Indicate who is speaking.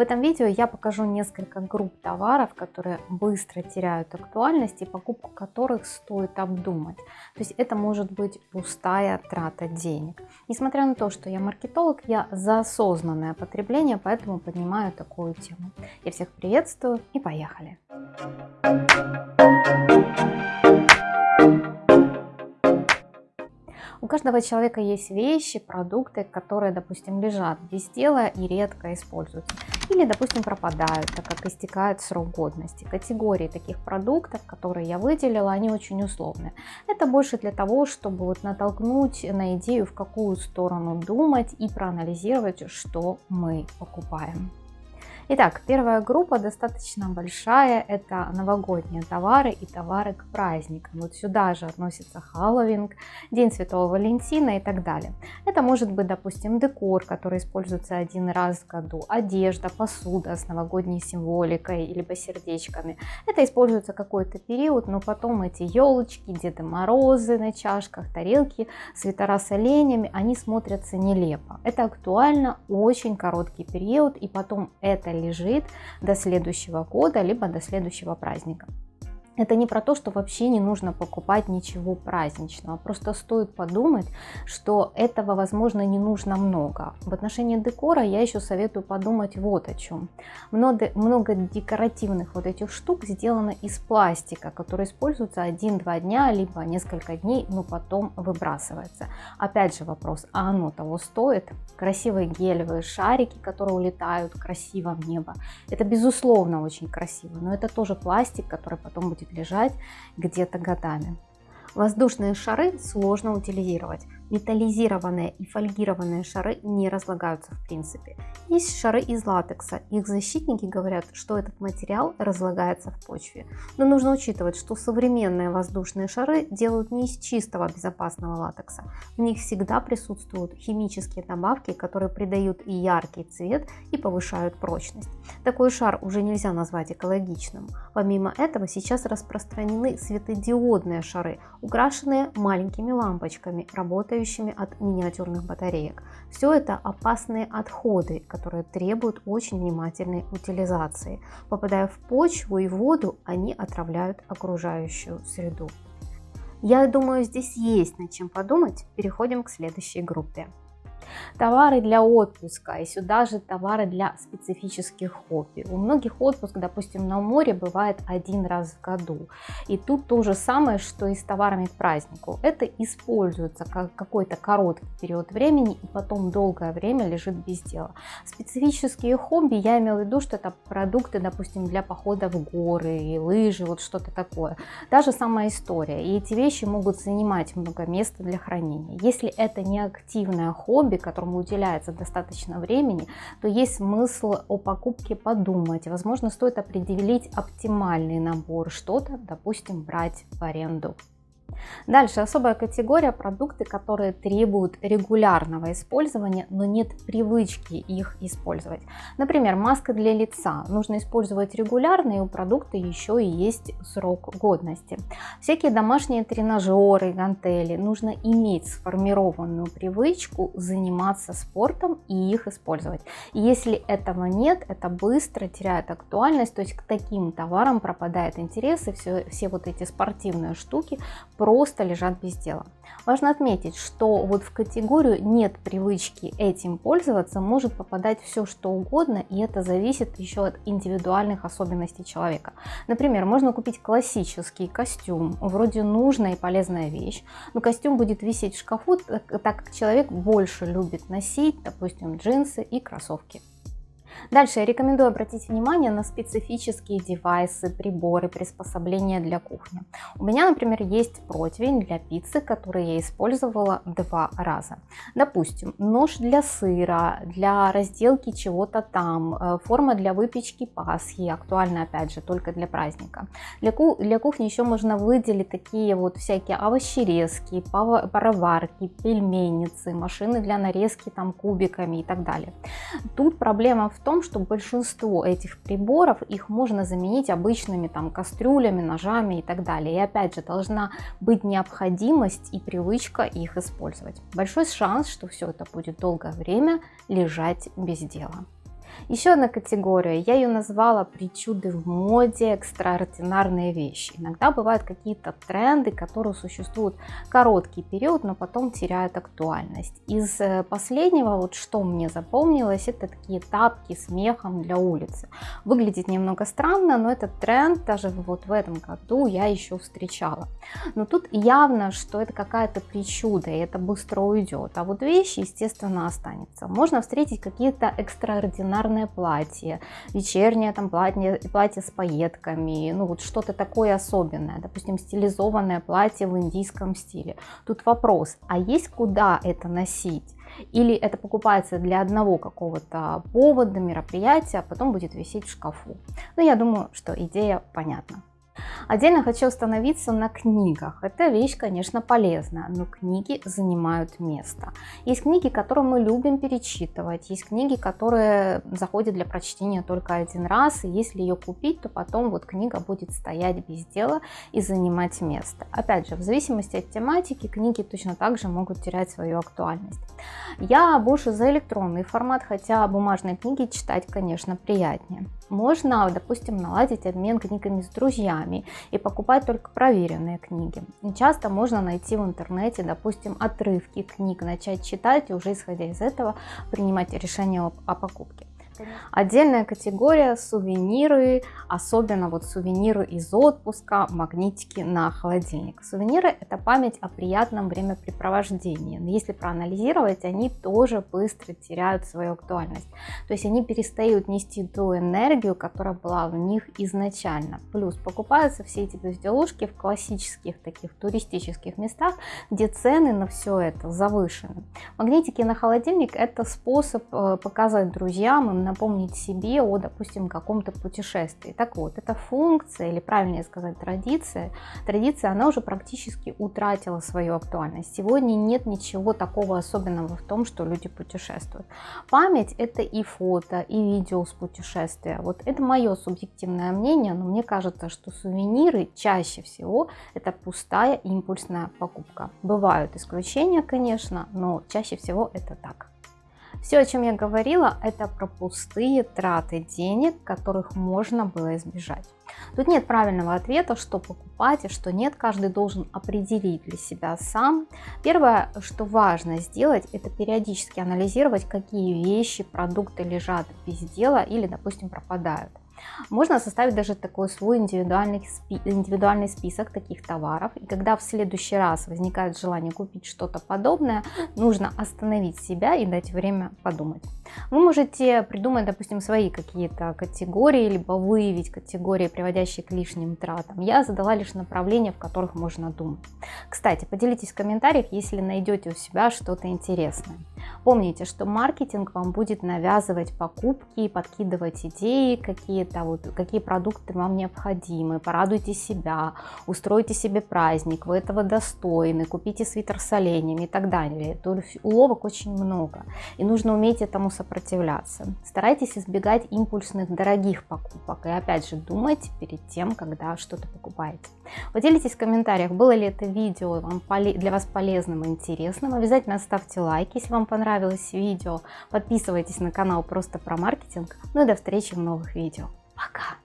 Speaker 1: В этом видео я покажу несколько групп товаров, которые быстро теряют актуальность и покупку которых стоит обдумать. То есть это может быть пустая трата денег. Несмотря на то, что я маркетолог, я за осознанное потребление, поэтому поднимаю такую тему. Я всех приветствую и поехали! У каждого человека есть вещи, продукты, которые, допустим, лежат без дела и редко используются. Или, допустим, пропадают, так как истекает срок годности. Категории таких продуктов, которые я выделила, они очень условные. Это больше для того, чтобы вот натолкнуть на идею, в какую сторону думать и проанализировать, что мы покупаем. Итак, первая группа достаточно большая, это новогодние товары и товары к праздникам. Вот сюда же относится Хэллоуин, День Святого Валентина и так далее. Это может быть, допустим, декор, который используется один раз в году, одежда, посуда с новогодней символикой, либо сердечками. Это используется какой-то период, но потом эти елочки, Деды Морозы на чашках, тарелки, свитера с оленями, они смотрятся нелепо. Это актуально очень короткий период, и потом это лежит до следующего года, либо до следующего праздника. Это не про то, что вообще не нужно покупать ничего праздничного. Просто стоит подумать, что этого, возможно, не нужно много. В отношении декора я еще советую подумать вот о чем. Много, много декоративных вот этих штук сделано из пластика, который используется 1-2 дня, либо несколько дней, но потом выбрасывается. Опять же вопрос, а оно того стоит? Красивые гелевые шарики, которые улетают красиво в небо. Это безусловно очень красиво, но это тоже пластик, который потом будет лежать где-то годами. Воздушные шары сложно утилизировать. Металлизированные и фольгированные шары не разлагаются в принципе. Есть шары из латекса. Их защитники говорят, что этот материал разлагается в почве. Но нужно учитывать, что современные воздушные шары делают не из чистого безопасного латекса. В них всегда присутствуют химические добавки, которые придают и яркий цвет, и повышают прочность. Такой шар уже нельзя назвать экологичным. Помимо этого сейчас распространены светодиодные шары, украшенные маленькими лампочками, работающими работающими от миниатюрных батареек. Все это опасные отходы, которые требуют очень внимательной утилизации. Попадая в почву и воду, они отравляют окружающую среду. Я думаю, здесь есть над чем подумать. Переходим к следующей группе товары для отпуска и сюда же товары для специфических хобби. У многих отпуск, допустим, на море бывает один раз в году. И тут то же самое, что и с товарами к празднику. Это используется как какой-то короткий период времени и потом долгое время лежит без дела. Специфические хобби, я имела в виду, что это продукты, допустим, для похода в горы, и лыжи, вот что-то такое. Та же самая история. И эти вещи могут занимать много места для хранения. Если это не активное хобби, которому уделяется достаточно времени, то есть смысл о покупке подумать. Возможно, стоит определить оптимальный набор, что-то, допустим, брать в аренду. Дальше особая категория продукты, которые требуют регулярного использования, но нет привычки их использовать. Например, маска для лица нужно использовать регулярно, и у продукта еще и есть срок годности. Всякие домашние тренажеры, гантели нужно иметь сформированную привычку заниматься спортом и их использовать. Если этого нет, это быстро теряет актуальность, то есть к таким товарам пропадает интерес, и все, все вот эти спортивные штуки просто лежат без дела. Важно отметить, что вот в категорию нет привычки этим пользоваться может попадать все что угодно, и это зависит еще от индивидуальных особенностей человека. Например, можно купить классический костюм, вроде нужная и полезная вещь, но костюм будет висеть в шкафу, так как человек больше любит носить, допустим, джинсы и кроссовки. Дальше я рекомендую обратить внимание на специфические девайсы, приборы, приспособления для кухни. У меня, например, есть противень для пиццы, который я использовала два раза. Допустим, нож для сыра, для разделки чего-то там, э, форма для выпечки пасхи, актуальна опять же только для праздника. Для, ку для кухни еще можно выделить такие вот всякие овощерезки, пароварки, пельменицы, машины для нарезки там кубиками и так далее. Тут проблема в том, том, что большинство этих приборов, их можно заменить обычными там кастрюлями, ножами и так далее. И опять же, должна быть необходимость и привычка их использовать. Большой шанс, что все это будет долгое время лежать без дела. Еще одна категория, я ее назвала причуды в моде, экстраординарные вещи. Иногда бывают какие-то тренды, которые существуют короткий период, но потом теряют актуальность. Из э, последнего, вот что мне запомнилось, это такие тапки с мехом для улицы. Выглядит немного странно, но этот тренд даже вот в этом году я еще встречала. Но тут явно, что это какая-то причуда, и это быстро уйдет. А вот вещи, естественно, останется. Можно встретить какие-то экстраординарные платья, вечернее там платье, платье с пайетками, ну вот что-то такое особенное, допустим, стилизованное платье в индийском стиле. Тут вопрос, а есть куда это носить? Или это покупается для одного какого-то повода, мероприятия, а потом будет висеть в шкафу. Но я думаю, что идея понятна. Отдельно хочу остановиться на книгах. Эта вещь, конечно, полезная, но книги занимают место. Есть книги, которые мы любим перечитывать, есть книги, которые заходят для прочтения только один раз, и если ее купить, то потом вот книга будет стоять без дела и занимать место. Опять же, в зависимости от тематики, книги точно так же могут терять свою актуальность. Я больше за электронный формат, хотя бумажные книги читать, конечно, приятнее. Можно, допустим, наладить обмен книгами с друзьями и покупать только проверенные книги. Часто можно найти в интернете, допустим, отрывки книг, начать читать и уже исходя из этого принимать решение о покупке. Отдельная категория сувениры, особенно вот сувениры из отпуска, магнитики на холодильник. Сувениры это память о приятном времяпрепровождении. Но если проанализировать, они тоже быстро теряют свою актуальность. То есть они перестают нести ту энергию, которая была в них изначально. Плюс покупаются все эти безделушки в классических таких туристических местах, где цены на все это завышены. Магнитики на холодильник это способ э, показать друзьям, им напомнить себе о, допустим, каком-то путешествии. Так вот, эта функция, или правильнее сказать, традиция, традиция, она уже практически утратила свою актуальность. Сегодня нет ничего такого особенного в том, что люди путешествуют. Память это и фото, и видео с путешествия. Вот это мое субъективное мнение, но мне кажется, что сувениры чаще всего это пустая импульсная покупка. Бывают исключения, конечно, но чаще всего это так. Все, о чем я говорила, это про пустые траты денег, которых можно было избежать. Тут нет правильного ответа, что покупать и что нет, каждый должен определить для себя сам. Первое, что важно сделать, это периодически анализировать, какие вещи, продукты лежат без дела или, допустим, пропадают. Можно составить даже такой свой индивидуальный, спи индивидуальный список таких товаров. И когда в следующий раз возникает желание купить что-то подобное, нужно остановить себя и дать время подумать. Вы можете придумать, допустим, свои какие-то категории, либо выявить категории, приводящие к лишним тратам. Я задала лишь направления, в которых можно думать. Кстати, поделитесь в комментариях, если найдете у себя что-то интересное. Помните, что маркетинг вам будет навязывать покупки, подкидывать идеи, какие-то вот, какие продукты вам необходимы. Порадуйте себя, устройте себе праздник, вы этого достойны, купите свитер с оленями и так далее. То уловок очень много, и нужно уметь этому сопротивляться. Старайтесь избегать импульсных дорогих покупок, и опять же думайте перед тем, когда что-то покупаете. Поделитесь в комментариях, было ли это видео вам для вас полезным и интересным. Обязательно ставьте лайк, если вам понравилось видео. Подписывайтесь на канал просто про маркетинг. Ну и до встречи в новых видео. Пока!